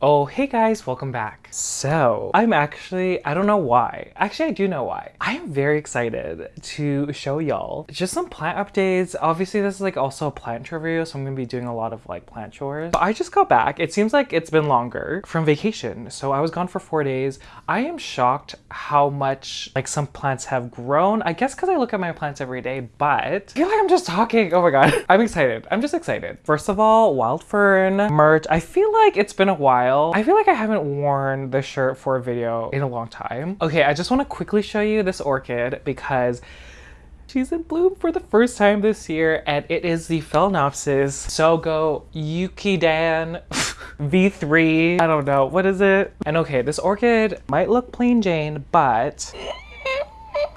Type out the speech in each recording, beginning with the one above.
Oh, hey guys, welcome back. So, I'm actually, I don't know why. Actually, I do know why. I am very excited to show y'all just some plant updates. Obviously, this is like also a plant video, so I'm gonna be doing a lot of like plant chores. But I just got back. It seems like it's been longer from vacation. So I was gone for four days. I am shocked how much like some plants have grown. I guess because I look at my plants every day, but I feel like I'm just talking. Oh my God. I'm excited. I'm just excited. First of all, wild fern merch. I feel like it's been a while while. I feel like I haven't worn this shirt for a video in a long time. Okay, I just want to quickly show you this orchid because She's in bloom for the first time this year, and it is the Phalaenopsis Sogo Yukidian V3. I don't know, what is it? And okay, this orchid might look plain Jane, but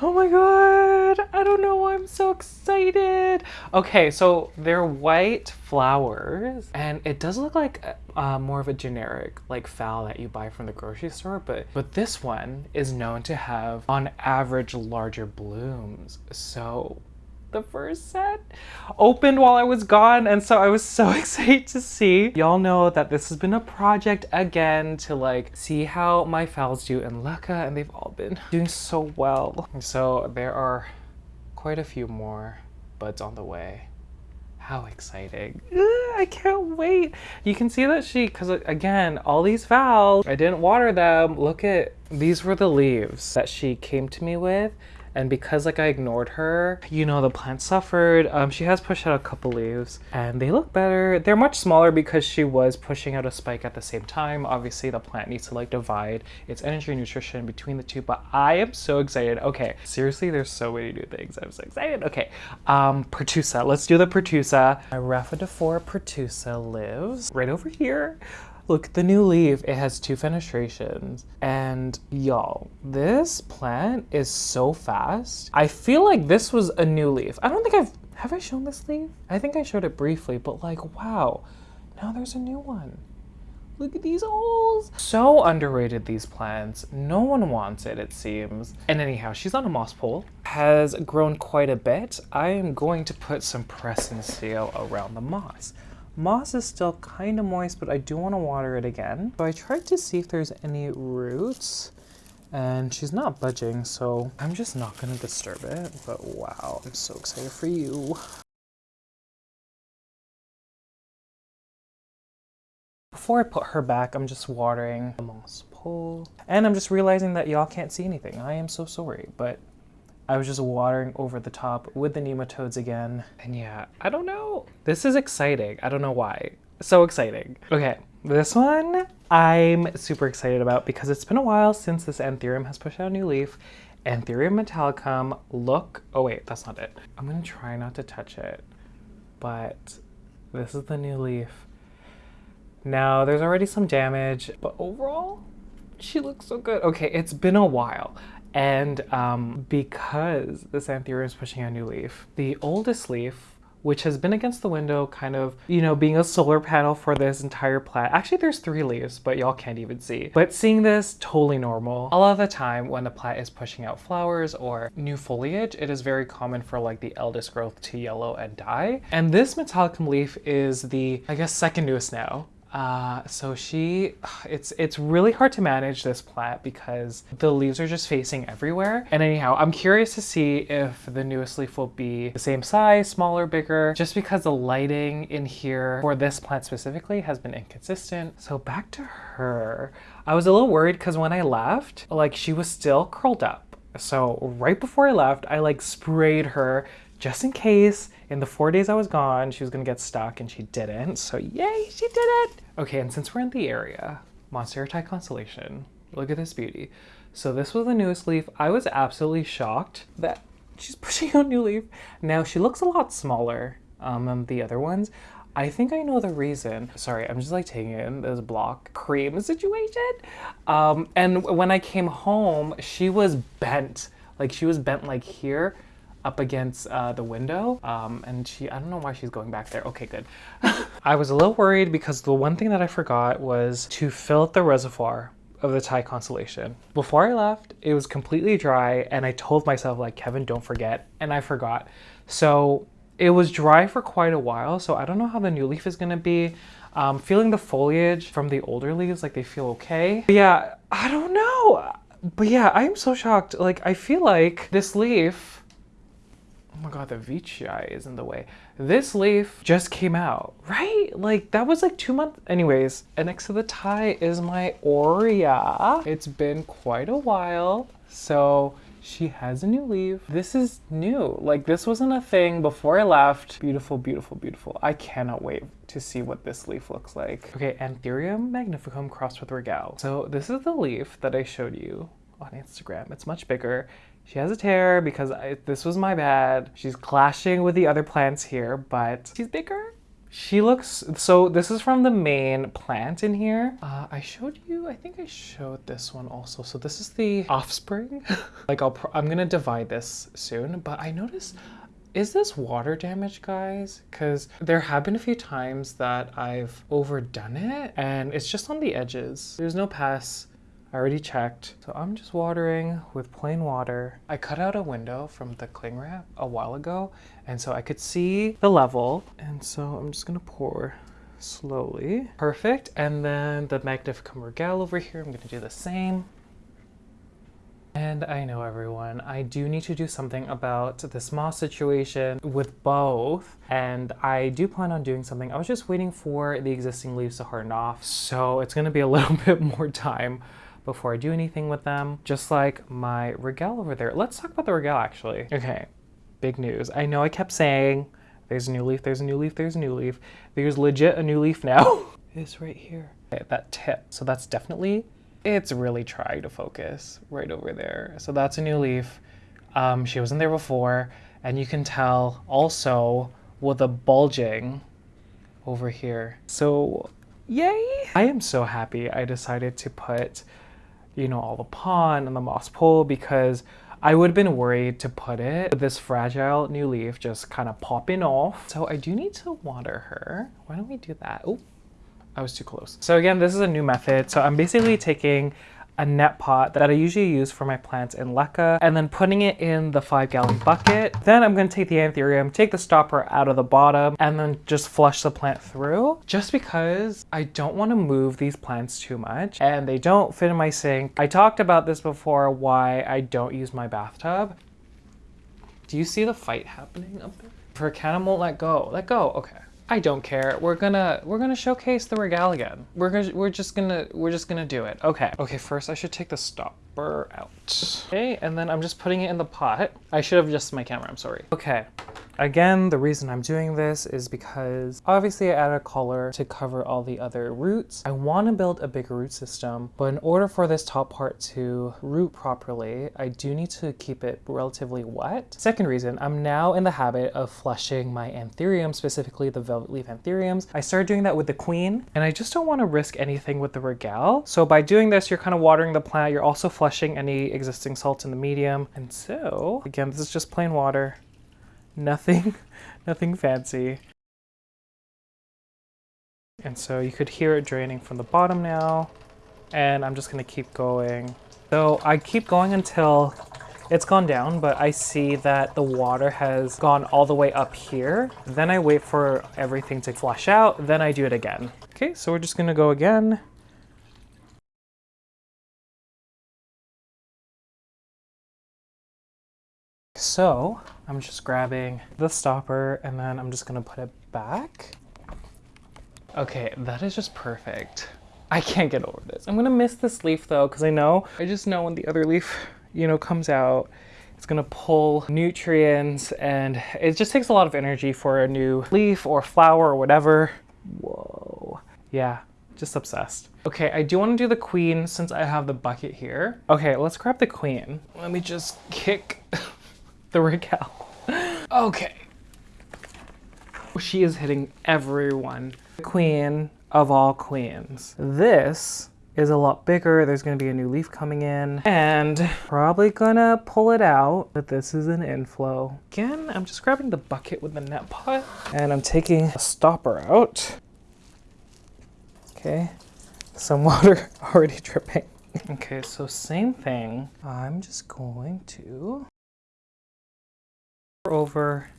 Oh my god, I don't know, why I'm so excited. Okay, so they're white flowers and it does look like uh, more of a generic like phal that you buy from the grocery store, but, but this one is known to have on average larger blooms. So the first set opened while I was gone and so I was so excited to see. Y'all know that this has been a project again to like see how my phals do in LECA and they've all been doing so well. So there are quite a few more buds on the way. How exciting. Ugh, I can't wait. You can see that she, because uh, again, all these phals, I didn't water them. Look at, these were the leaves that she came to me with and because like I ignored her, you know, the plant suffered. Um, she has pushed out a couple leaves and they look better. They're much smaller because she was pushing out a spike at the same time. Obviously the plant needs to like divide its energy and nutrition between the two, but I am so excited. Okay, seriously, there's so many new things. I'm so excited. Okay, um, Pertusa, let's do the Pertusa. My Rhaphidophora Pertusa lives right over here. Look, the new leaf, it has two fenestrations. And y'all, this plant is so fast. I feel like this was a new leaf. I don't think I've, have I shown this leaf? I think I showed it briefly, but like, wow, now there's a new one. Look at these holes. So underrated, these plants. No one wants it, it seems. And anyhow, she's on a moss pole. Has grown quite a bit. I am going to put some press and seal around the moss. Moss is still kind of moist, but I do want to water it again. So I tried to see if there's any roots and she's not budging, so I'm just not to disturb it. But wow, I'm so excited for you. Before I put her back, I'm just watering the moss pole. And I'm just realizing that y'all can't see anything. I am so sorry, but I was just watering over the top with the nematodes again. And yeah, I don't know. This is exciting. I don't know why. So exciting. Okay, this one I'm super excited about because it's been a while since this Anthurium has pushed out a new leaf. Anthurium metallicum, look, oh wait, that's not it. I'm gonna try not to touch it, but this is the new leaf. Now, there's already some damage, but overall, she looks so good. Okay, it's been a while. And um, because the Anthurium is pushing a new leaf, the oldest leaf which has been against the window kind of, you know, being a solar panel for this entire plant. Actually, there's three leaves, but y'all can't even see. But seeing this, totally normal. A lot of the time when the plant is pushing out flowers or new foliage, it is very common for like the eldest growth to yellow and die. And this Metallicum leaf is the, I guess, second newest now. Uh, so she, it's it's really hard to manage this plant because the leaves are just facing everywhere. And anyhow, I'm curious to see if the newest leaf will be the same size, smaller, bigger, just because the lighting in here for this plant specifically has been inconsistent. So back to her. I was a little worried because when I left, like she was still curled up. So right before I left, I like sprayed her just in case in the four days I was gone, she was gonna get stuck and she didn't. So yay, she did it. Okay, and since we're in the area, Monstera Constellation, look at this beauty. So this was the newest leaf. I was absolutely shocked that she's pushing out new leaf. Now she looks a lot smaller um, than the other ones. I think I know the reason. Sorry, I'm just like taking in this block cream situation. Um, and when I came home, she was bent. Like she was bent like here up against uh, the window um, and she I don't know why she's going back there okay good I was a little worried because the one thing that I forgot was to fill up the reservoir of the Thai constellation. Before I left, it was completely dry and I told myself like, Kevin, don't forget. And I forgot. So it was dry for quite a while, so I don't know how the new leaf is gonna be. Um, feeling the foliage from the older leaves, like they feel okay. But yeah, I don't know. But yeah, I am so shocked. Like, I feel like this leaf, my God, the veitchii is in the way. This leaf just came out, right? Like that was like two months. Anyways, and next to the Thai is my Aurea. It's been quite a while. So she has a new leaf. This is new. Like this wasn't a thing before I left. Beautiful, beautiful, beautiful. I cannot wait to see what this leaf looks like. Okay, Anthurium magnificum crossed with Regale. So this is the leaf that I showed you on Instagram. It's much bigger. She has a tear because I, this was my bad. She's clashing with the other plants here, but she's bigger. She looks, so this is from the main plant in here. Uh, I showed you, I think I showed this one also. So this is the offspring. like I'll, I'm gonna divide this soon, but I noticed, is this water damage guys? Cause there have been a few times that I've overdone it and it's just on the edges. There's no pass I already checked. So I'm just watering with plain water. I cut out a window from the cling wrap a while ago, and so I could see the level. And so I'm just gonna pour slowly. Perfect. And then the Magnificum Regale over here, I'm gonna do the same. And I know everyone, I do need to do something about this moss situation with both. And I do plan on doing something. I was just waiting for the existing leaves to harden off. So it's gonna be a little bit more time before I do anything with them, just like my Regale over there. Let's talk about the Regale actually. Okay, big news. I know I kept saying there's a new leaf, there's a new leaf, there's a new leaf. There's legit a new leaf now. it's right here. Okay, that tip. So that's definitely, it's really trying to focus right over there. So that's a new leaf. Um, she wasn't there before. And you can tell also with the bulging over here. So yay! I am so happy I decided to put you know, all the pon and the moss pole because I would have been worried to put it this fragile new leaf just kind of popping off. So I do need to water her. Why don't we do that? Oh, I was too close. So again, this is a new method. So I'm basically taking a net pot that I usually use for my plants in LECA and then putting it in the five gallon bucket. Then I'm to take the anthurium, take the stopper out of the bottom and then just flush the plant through just because I don't want to move these plants too much and they don't fit in my sink. I talked about this before why I don't use my bathtub. Do you see the fight happening up there? For a cat, won't let go. Let go. Okay. I don't care. We're gonna we're gonna showcase the Regale again. We're gonna we're just gonna we're just gonna do it. Okay. Okay, first I should take the stopper out. Okay, and then I'm just putting it in the pot. I should have adjusted my camera, I'm sorry. Okay. Again, the reason I'm doing this is because obviously I add a collar to cover all the other roots. I want to build a bigger root system, but in order for this top part to root properly, I do need to keep it relatively wet. Second reason, I'm now in the habit of flushing my anthurium, specifically the velvet leaf anthuriums. I started doing that with the queen, and I just don't want to risk anything with the regale. So by doing this, you're kind of watering the plant, you're also flushing any existing salt in the medium. And so, again, this is just plain water. Nothing, nothing fancy. And so you could hear it draining from the bottom now. And I'm just gonna keep going. So I keep going until it's gone down, but I see that the water has gone all the way up here. Then I wait for everything to flush out, then I do it again. Okay, so we're just gonna go again. So I'm just grabbing the stopper and then I'm just gonna put it back. Okay, that is just perfect. I can't get over this. I'm gonna miss this leaf though, because I know, I just know when the other leaf, you know, comes out, it's gonna pull nutrients and it just takes a lot of energy for a new leaf or flower or whatever. Whoa. Yeah, just obsessed. Okay, I do want to do the queen since I have the bucket here. Okay, let's grab the queen. Let me just kick the Regale. okay. She is hitting everyone. The Queen of all queens. This is a lot bigger. There's gonna be a new leaf coming in and probably gonna pull it out, but this is an inflow. Again, I'm just grabbing the bucket with the net pot and I'm taking a stopper out. Okay, some water already dripping. Okay, so same thing. I'm just going to over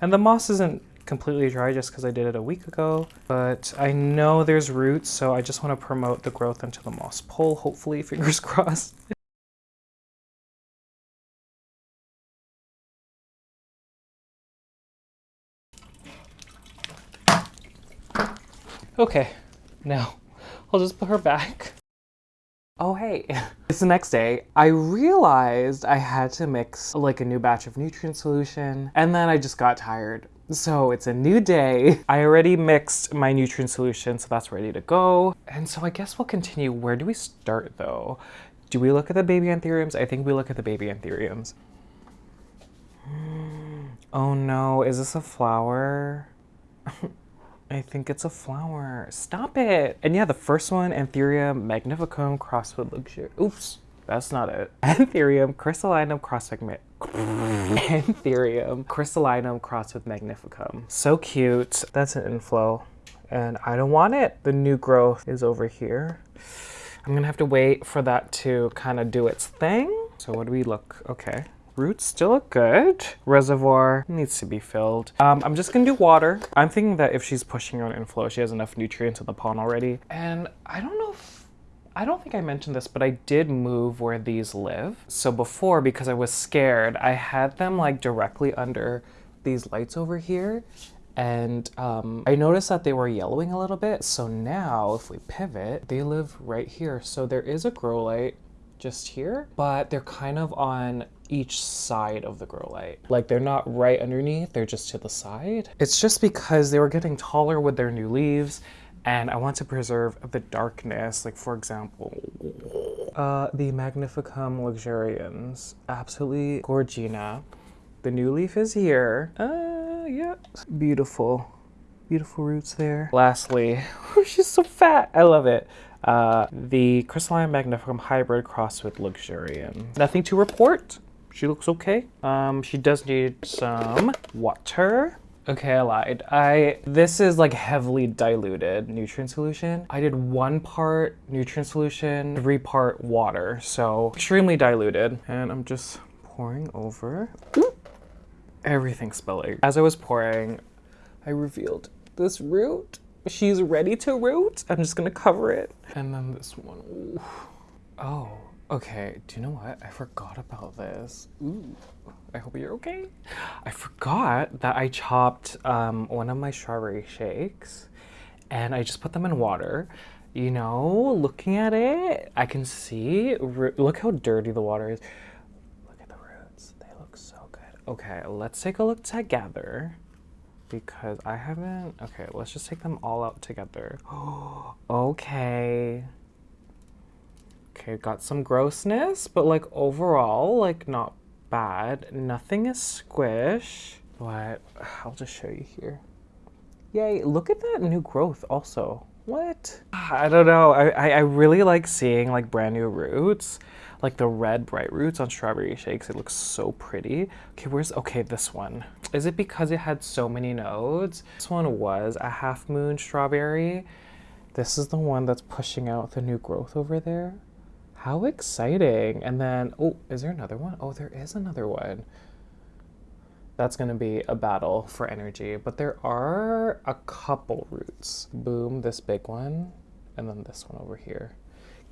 And the moss isn't completely dry just because I did it a week ago, but I know there's roots, so I just want to promote the growth into the moss pole, hopefully, fingers crossed. Okay, now I'll just put her back. Oh hey, it's the next day. I realized I had to mix like a new batch of nutrient solution and then I just got tired. So it's a new day. I already mixed my nutrient solution, so that's ready to go. And so I guess we'll continue. Where do we start though? Do we look at the baby anthuriums? I think we look at the baby anthuriums. Oh no, is this a flower? I think it's a flower. Stop it. And yeah, the first one, Anthurium magnificum crossed with luxury. Oops, that's not it. Anthurium crystallinum crossed with Anthurium crystallinum crossed with magnificum. So cute. That's an inflow and I don't want it. The new growth is over here. I'm gonna have to wait for that to kind of do its thing. So what do we look? Okay. Roots still look good. Reservoir needs to be filled. Um, I'm just gonna do water. I'm thinking that if she's pushing on inflow, she has enough nutrients in the pon already. And I don't know if, I don't think I mentioned this, but I did move where these live. So before, because I was scared, I had them like directly under these lights over here. And um, I noticed that they were yellowing a little bit. So now if we pivot, they live right here. So there is a grow light just here, but they're kind of on each side of the grow light. Like they're not right underneath, they're just to the side. It's just because they were getting taller with their new leaves and I want to preserve the darkness. Like for example, uh, the Magnificum luxurians, absolutely gorgina. The new leaf is here. Uh, yeah, beautiful, beautiful roots there. Lastly, she's so fat, I love it. Uh, the Crystalline Magnificum hybrid crossed with Luxurian. Nothing to report she looks okay. Um, she does need some water. Okay, I lied. I This is like heavily diluted nutrient solution. I did one part nutrient solution, three part water. So extremely diluted. And I'm just pouring over. Everything spilling. As I was pouring, I revealed this root. She's ready to root. I'm just gonna cover it. And then this one. Ooh. Oh. Okay, do you know what? I forgot about this. Ooh, I hope you're okay. I forgot that I chopped um, one of my strawberry shakes and I just put them in water. You know, looking at it, I can see, look how dirty the water is. Look at the roots, they look so good. Okay, let's take a look together because I haven't, okay, let's just take them all out together. okay. Okay, got some grossness, but like overall, like not bad. Nothing is squish, but I'll just show you here. Yay, look at that new growth also. What? I don't know. I, I, I really like seeing like brand new roots, like the red bright roots on strawberry shakes. It looks so pretty. Okay, where's, okay, this one. Is it because it had so many nodes? This one was a half moon strawberry. This is the one that's pushing out the new growth over there. How exciting. And then, oh, is there another one? Oh, there is another one. That's gonna be a battle for energy, but there are a couple roots. Boom, this big one, and then this one over here.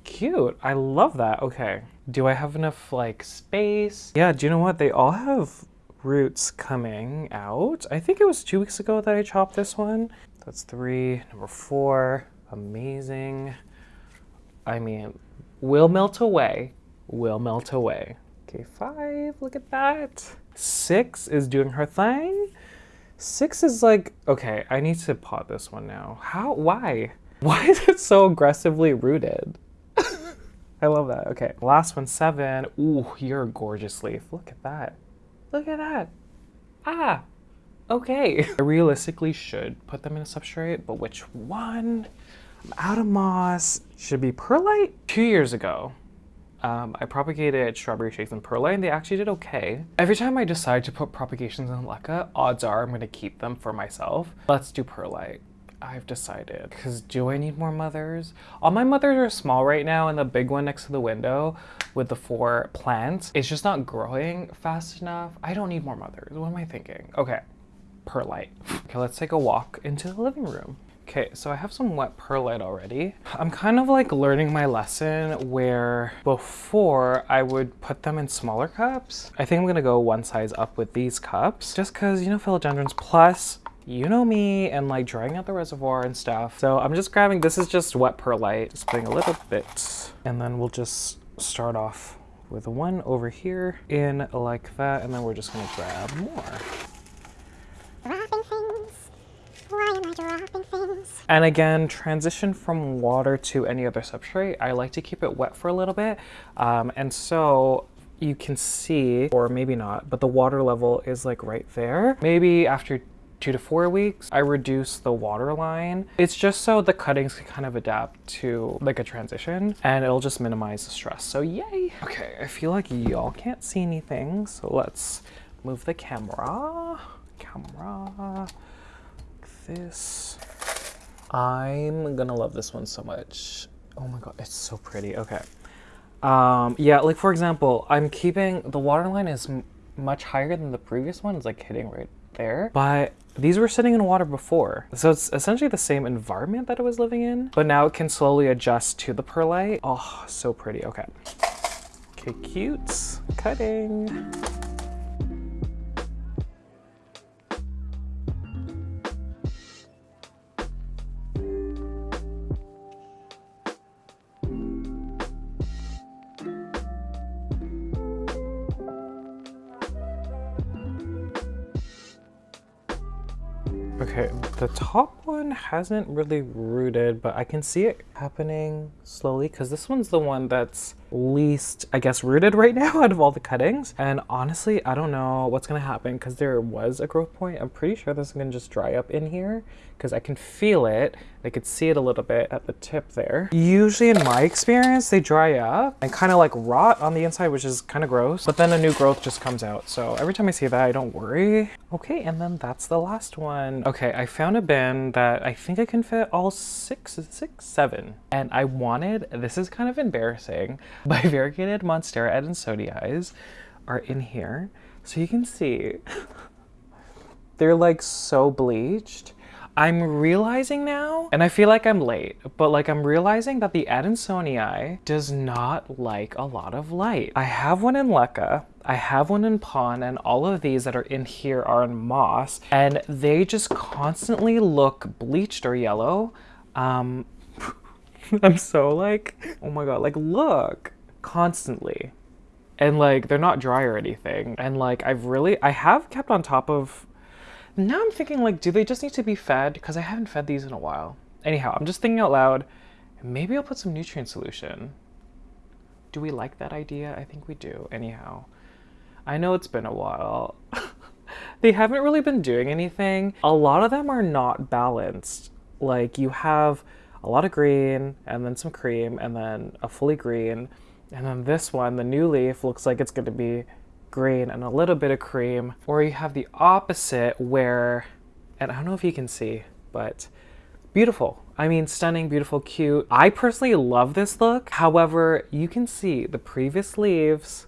Cute, I love that. Okay, do I have enough like space? Yeah, do you know what? They all have roots coming out. I think it was two weeks ago that I chopped this one. That's three, number four, amazing. I mean, will melt away, will melt away. Okay, five, look at that. Six is doing her thing. Six is like, okay, I need to pot this one now. How, why? Why is it so aggressively rooted? I love that. Okay, last one, seven. Ooh, you're a gorgeous leaf. Look at that. Look at that. Ah, okay. I realistically should put them in a substrate, but which one? Out of moss. Should be perlite? Two years ago, um, I propagated strawberry shakes in perlite and they actually did okay. Every time I decide to put propagations in leca, odds are I'm gonna keep them for myself. Let's do perlite. I've decided. Because do I need more mothers? All my mothers are small right now and the big one next to the window with the four plants, it's just not growing fast enough. I don't need more mothers. What am I thinking? Okay, perlite. Okay, let's take a walk into the living room. Okay, so I have some wet perlite already. I'm kind of like learning my lesson where before I would put them in smaller cups. I think I'm gonna go one size up with these cups just cause you know philodendrons plus you know me and like drying out the reservoir and stuff. So I'm just grabbing, this is just wet perlite, just putting a little bit and then we'll just start off with one over here in like that and then we're just gonna grab more. And again, transition from water to any other substrate. I like to keep it wet for a little bit. Um, and so you can see, or maybe not, but the water level is like right there. Maybe after two to four weeks, I reduce the water line. It's just so the cuttings can kind of adapt to like a transition and it'll just minimize the stress. So yay. Okay, I feel like y'all can't see anything. So let's move the camera, camera, like this. I'm gonna love this one so much. Oh my god, it's so pretty. Okay. Um, yeah, like for example, I'm keeping the waterline is much higher than the previous one. It's like hitting right there, but these were sitting in water before. So it's essentially the same environment that it was living in, but now it can slowly adjust to the perlite. Oh, so pretty. Okay. Okay, cute. Cutting. Hasn't really rooted, but I can see it happening slowly because this one's the one that's least, I guess, rooted right now out of all the cuttings. And honestly, I don't know what's gonna happen because there was a growth point. I'm pretty sure this is gonna just dry up in here because I can feel it. I could see it a little bit at the tip there. Usually in my experience, they dry up and kind of like rot on the inside, which is kind of gross, but then a new growth just comes out. So every time I see that, I don't worry. Okay, and then that's the last one. Okay, I found a bin that I think I can fit all six, six, seven. And I wanted, this is kind of embarrassing, but variegated Monstera adansonii are in here. So you can see, they're like so bleached I'm realizing now, and I feel like I'm late, but like I'm realizing that the Adansonii does not like a lot of light. I have one in Leca, I have one in Pon, and all of these that are in here are in Moss, and they just constantly look bleached or yellow. Um, I'm so like, oh my god, like look, constantly. And like, they're not dry or anything. And like, I've really, I have kept on top of now I'm thinking like, do they just need to be fed? Because I haven't fed these in a while. Anyhow, I'm just thinking out loud, maybe I'll put some nutrient solution. Do we like that idea? I think we do. Anyhow, I know it's been a while. they haven't really been doing anything. A lot of them are not balanced. Like you have a lot of green and then some cream and then a fully green. And then this one, the new leaf, looks like it's going to be green and a little bit of cream. Or you have the opposite where, and I don't know if you can see, but beautiful. I mean, stunning, beautiful, cute. I personally love this look. However, you can see the previous leaves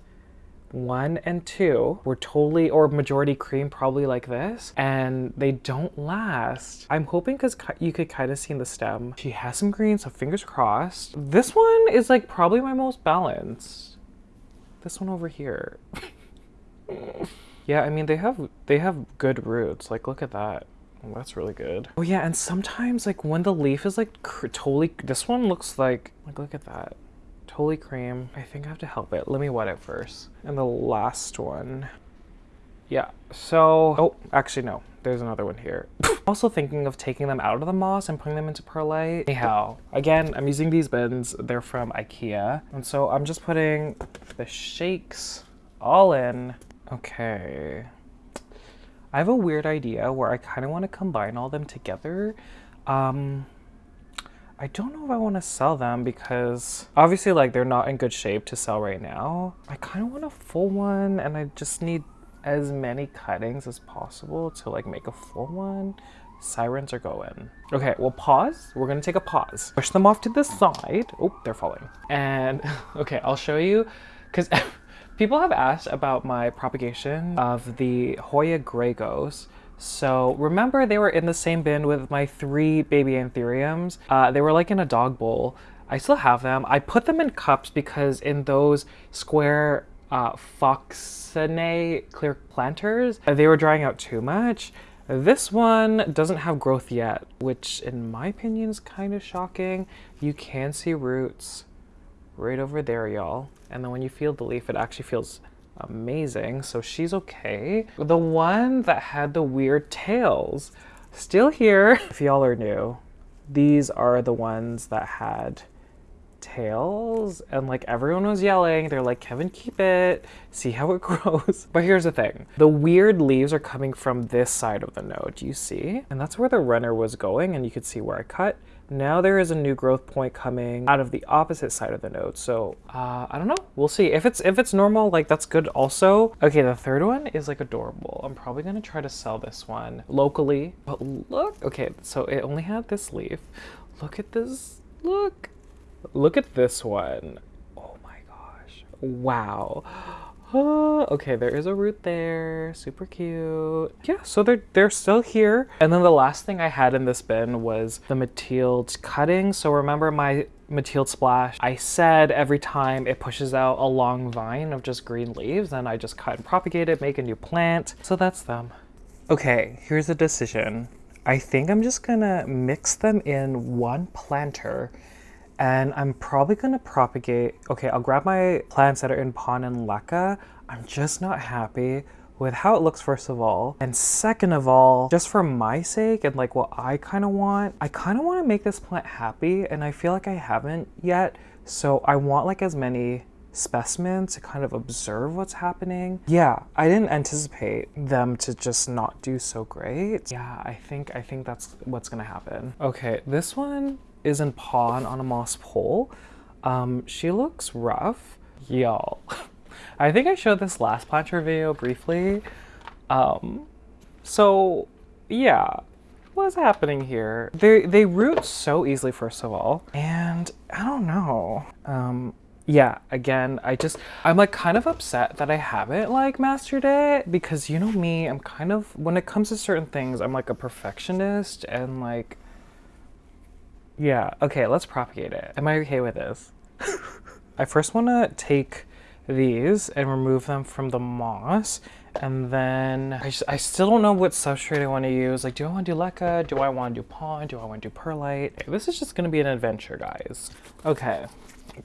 one and two were totally or majority cream probably like this and they don't last i'm hoping because you could kind of see in the stem she has some green so fingers crossed this one is like probably my most balanced this one over here yeah, I mean they have they have good roots. Like look at that. That's really good. Oh yeah, and sometimes like when the leaf is like totally this one looks like like look at that. Totally cream. I think I have to help it. Let me wet it first. And the last one. Yeah. So, oh, actually no. There's another one here. also thinking of taking them out of the moss and putting them into perlite. Anyhow, again, I'm using these bins. They're from Ikea. And so I'm just putting the shakes all in Okay. I have a weird idea where I kind of want to combine all them together. Um, I don't know if I want to sell them because obviously like they're not in good shape to sell right now. I kind of want a full one and I just need as many cuttings as possible to like make a full one. Sirens are going. Okay, we'll pause. We're gonna take a pause. Push them off to the side. Oh, they're falling. And okay, I'll show you because People have asked about my propagation of the Hoya Gray Ghost So remember they were in the same bin with my three baby anthuriums. Uh, they were like in a dog bowl. I still have them. I put them in cups because in those square uh, Foxinae clear planters, they were drying out too much. This one doesn't have growth yet, which in my opinion is kind of shocking. You can see roots right over there, y'all. And then when you feel the leaf, it actually feels amazing. So she's okay. The one that had the weird tails, still here. If y'all are new, these are the ones that had tails and like everyone was yelling they're like kevin keep it see how it grows but here's the thing the weird leaves are coming from this side of the node you see and that's where the runner was going and you could see where i cut now there is a new growth point coming out of the opposite side of the node so uh, i don't know we'll see if it's if it's normal like that's good also okay the third one is like adorable i'm probably gonna try to sell this one locally but look okay so it only had this leaf look at this look Look at this one. Oh my gosh. Wow. okay, there is a root there. Super cute. Yeah, so they're they're still here. And then the last thing I had in this bin was the Mathilde cutting. So remember my Mathilde splash, I said every time it pushes out a long vine of just green leaves, then I just cut and propagate it, make a new plant. So that's them. Okay, here's a decision. I think I'm just gonna mix them in one planter and I'm probably gonna propagate, okay, I'll grab my plants that are in Pon and Leca. I'm just not happy with how it looks first of all. And second of all, just for my sake and like what I kind of want, I kind of want to make this plant happy and I feel like I haven't yet. So I want like as many specimens to kind of observe what's happening. Yeah, I didn't anticipate them to just not do so great. Yeah, I think I think that's what's gonna happen. Okay, this one is in pon on a moss pole. Um, she looks rough. Y'all, I think I showed this last planter video briefly. Um, so yeah, what's happening here? They, they root so easily, first of all. And I don't know. Um, yeah, again, I just, I'm like kind of upset that I haven't like mastered it because you know me, I'm kind of, when it comes to certain things, I'm like a perfectionist and like, yeah, okay, let's propagate it. Am I okay with this? I first want to take these and remove them from the moss and then I, just, I still don't know what substrate I want to use. Like, do I want to do Leca? Do I want to do pon? Do I want to do Perlite? This is just going to be an adventure, guys. Okay,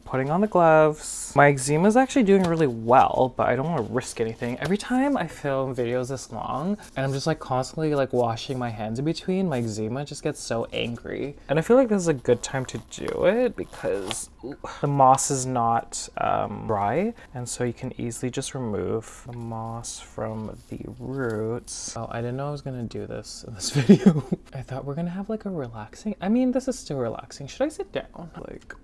putting on the gloves. My eczema is actually doing really well, but I don't want to risk anything. Every time I film videos this long and I'm just like constantly like washing my hands in between, my eczema just gets so angry. And I feel like this is a good time to do it because the moss is not um, dry. And so you can easily just remove the moss from the roots. Oh, I didn't know I was gonna do this in this video. I thought we're gonna have like a relaxing, I mean, this is still relaxing. Should I sit down? Like,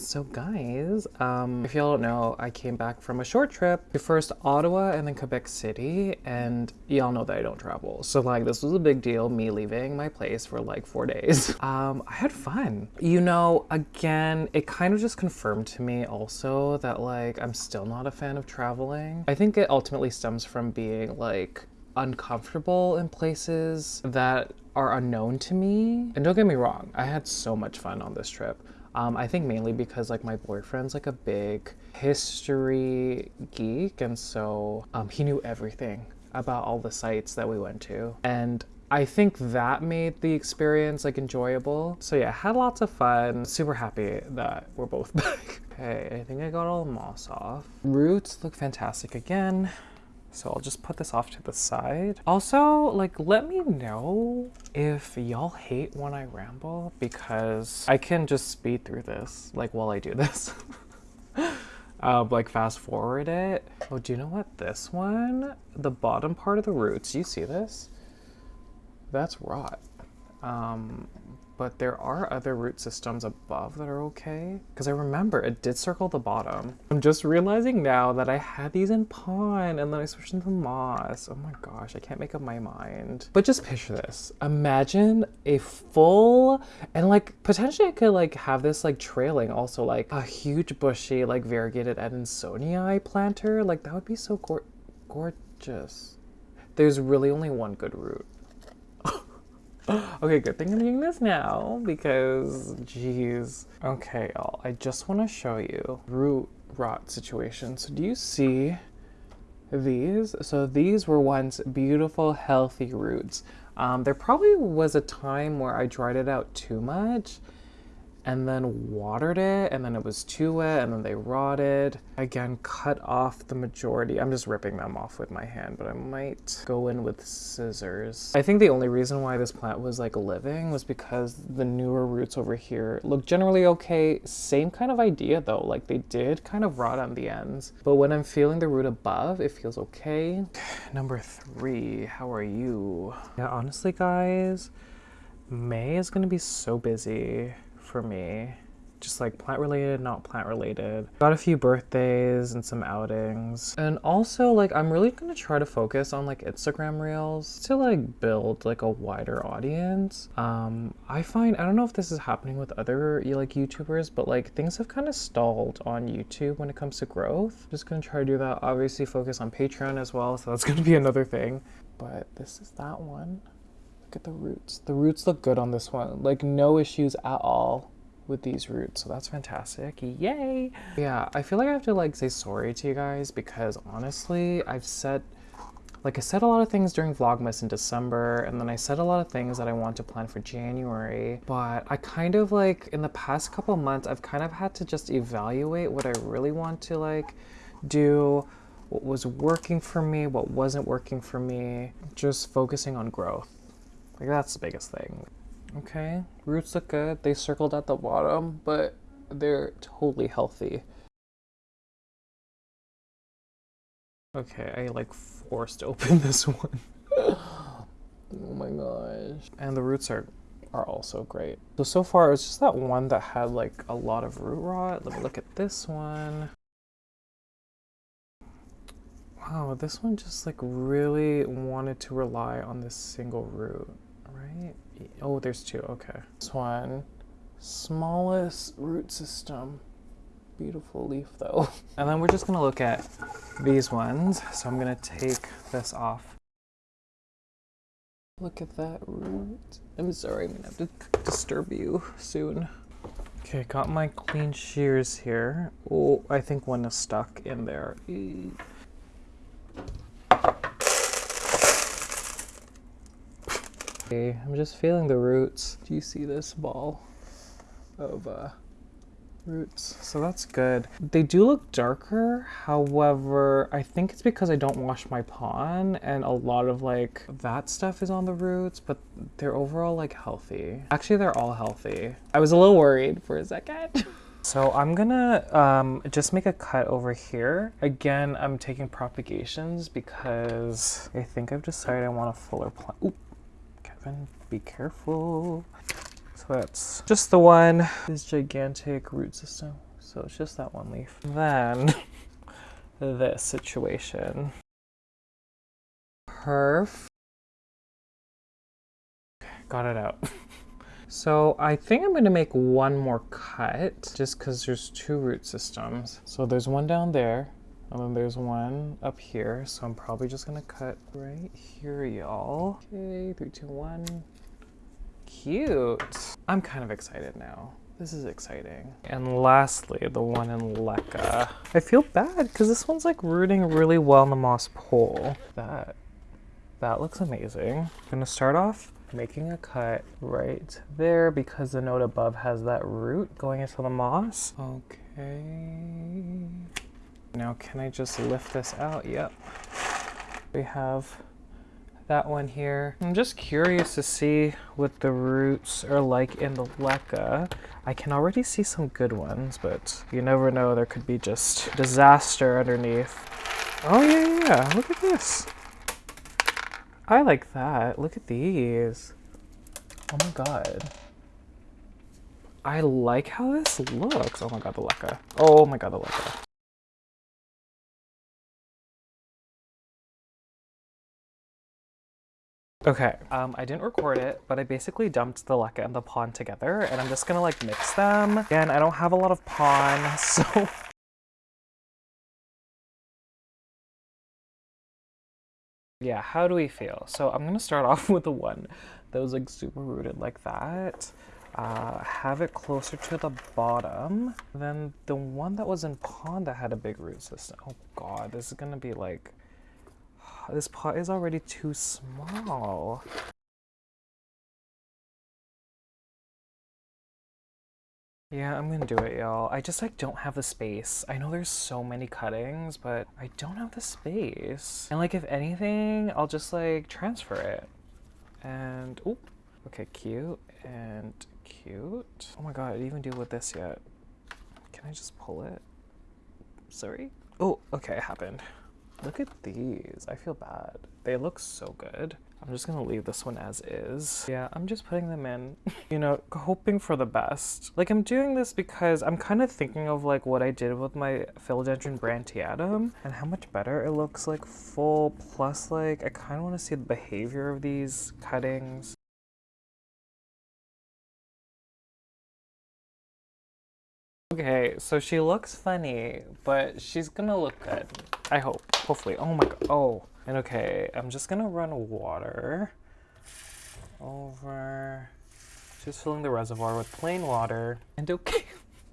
so guys, um, if y'all don't know, I came back from a short trip to first Ottawa and then Quebec City, and y'all know that I don't travel. So like this was a big deal, me leaving my place for like four days. Um, I had fun. You know, again, it kind of just confirmed to me also that like I'm still not a fan of traveling. I think it ultimately stems from being like uncomfortable in places that are unknown to me. And don't get me wrong, I had so much fun on this trip. Um, I think mainly because like my boyfriend's like a big history geek, and so um, he knew everything about all the sites that we went to, and I think that made the experience like enjoyable. So yeah, had lots of fun. Super happy that we're both back. okay, I think I got all the moss off. Roots look fantastic again. So I'll just put this off to the side. Also, like, let me know if y'all hate when I ramble because I can just speed through this, like, while I do this. uh, like, fast forward it. Oh, do you know what? This one, the bottom part of the roots, you see this? That's rot. Um, but there are other root systems above that are okay. Because I remember it did circle the bottom. I'm just realizing now that I had these in pon and then I switched into moss. Oh my gosh, I can't make up my mind. But just picture this. Imagine a full, and like potentially I could like have this like trailing also like a huge bushy like variegated Adansonii planter. Like that would be so gor gorgeous. there's really only one good root. okay, good thing I'm doing this now because, geez. Okay, y'all, I just want to show you root rot situation. So do you see these? So these were once beautiful, healthy roots. Um, there probably was a time where I dried it out too much and then watered it and then it was too wet and then they rotted. Again, cut off the majority. I'm just ripping them off with my hand, but I might go in with scissors. I think the only reason why this plant was like living was because the newer roots over here look generally okay. Same kind of idea though, like they did kind of rot on the ends. But when I'm feeling the root above, it feels okay. Number three, how are you? Yeah, honestly guys, May is gonna be so busy for me. Just like plant related, not plant related. Got a few birthdays and some outings. And also like I'm really gonna try to focus on like Instagram reels to like build like a wider audience. Um, I find, I don't know if this is happening with other like YouTubers, but like things have kind of stalled on YouTube when it comes to growth. Just gonna try to do that. Obviously focus on Patreon as well. So that's gonna be another thing. But this is that one. Look at the roots. The roots look good on this one. Like no issues at all with these roots. So that's fantastic. Yay! Yeah, I feel like I have to like say sorry to you guys because honestly, I've said like I said a lot of things during Vlogmas in December and then I said a lot of things that I want to plan for January, but I kind of like in the past couple months I've kind of had to just evaluate what I really want to like do, what was working for me, what wasn't working for me, just focusing on growth. Like that's the biggest thing. Okay, roots look good. They circled at the bottom, but they're totally healthy. Okay, I like forced open this one. oh my gosh. And the roots are are also great. So, so far it's just that one that had like a lot of root rot. Let me look at this one. Wow, this one just like really wanted to rely on this single root right? Oh, there's two, okay. This one, smallest root system. Beautiful leaf though. And then we're just gonna look at these ones. So I'm gonna take this off. Look at that root. I'm sorry, I'm gonna have to disturb you soon. Okay, got my clean shears here. Oh, I think one is stuck in there. Okay, I'm just feeling the roots. Do you see this ball of uh, roots? So that's good. They do look darker. However, I think it's because I don't wash my pon and a lot of like that stuff is on the roots, but they're overall like healthy. Actually, they're all healthy. I was a little worried for a second. So I'm gonna um, just make a cut over here. Again, I'm taking propagations because I think I've decided I want a fuller plant. Kevin, be careful. So that's just the one, this gigantic root system. So it's just that one leaf. Then this situation. Perf. Got it out. So I think I'm gonna make one more cut just because there's two root systems. So there's one down there and then there's one up here, so I'm probably just gonna cut right here, y'all. Okay, three, two, one. Cute. I'm kind of excited now. This is exciting. And lastly, the one in Leca. I feel bad because this one's like rooting really well in the moss pole. That, that looks amazing. I'm gonna start off making a cut right there because the node above has that root going into the moss. Okay. Now can I just lift this out? Yep. We have that one here. I'm just curious to see what the roots are like in the leca. I can already see some good ones, but you never know. There could be just disaster underneath. Oh yeah, yeah. Look at this. I like that. Look at these. Oh my god. I like how this looks. Oh my god, the leca. Oh my god, the leca. Okay, um, I didn't record it, but I basically dumped the leca and the pon together, and I'm just gonna like mix them. Again, I don't have a lot of pon, so Yeah, how do we feel? So I'm gonna start off with the one that was like super rooted like that. Uh, have it closer to the bottom. Then the one that was in pon that had a big root system. Oh god, this is gonna be like, this pot is already too small. Yeah, I'm gonna do it, y'all. I just like don't have the space. I know there's so many cuttings, but I don't have the space. And like if anything, I'll just like transfer it. And, oh, okay, cute and cute. Oh my god, I didn't even deal with this yet. Can I just pull it? Sorry? Oh, okay, it happened. Look at these. I feel bad. They look so good. I'm just gonna leave this one as is. Yeah, I'm just putting them in, you know, hoping for the best. Like I'm doing this because I'm kind of thinking of like what I did with my Philodendron Brandtianum and how much better it looks like full. Plus like, I kind of want to see the behavior of these cuttings. Okay, so she looks funny, but she's gonna look good. I hope, hopefully. Oh my god, oh. And okay, I'm just gonna run water over, just filling the reservoir with plain water. And okay,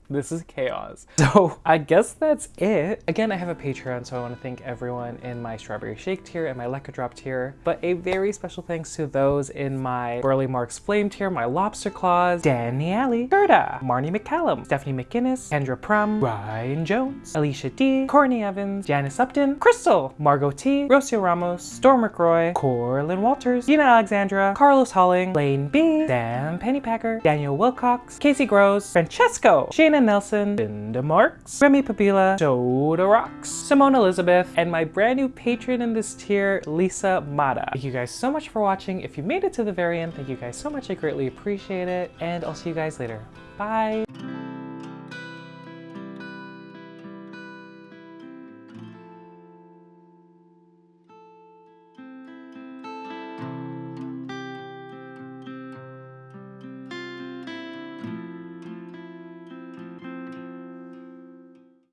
this is chaos. So I guess that's it. Again, I have a Patreon, so I want to thank everyone in my Strawberry Shake tier and my Lekka Drop tier, but a very special thanks to those in my Burle Marx Flame tier, my Lobster Claws, Danielle, Gerda, Marnie McCallum, Stephanie McGinnis, Kendra Prum, Ryan Jones, Alicia D, Courtney Evans, Janice Upton, Crystal, Margot T, Rocio Ramos, Storm McRoy, Corlin Walters, Dina Alexandra, Carlos Holling, Lane B, Sam Pennypacker, Daniel Wilcox, Casey Groves, Francesco, Shayna Nelson, Linda Marks, Remy Papila, Soda Rocks, Simone Elizabeth, and my brand new patron in this tier, Lisa Mata. Thank you guys so much for watching. If you made it to the very end, thank you guys so much. I greatly appreciate it. And I'll see you guys later. Bye.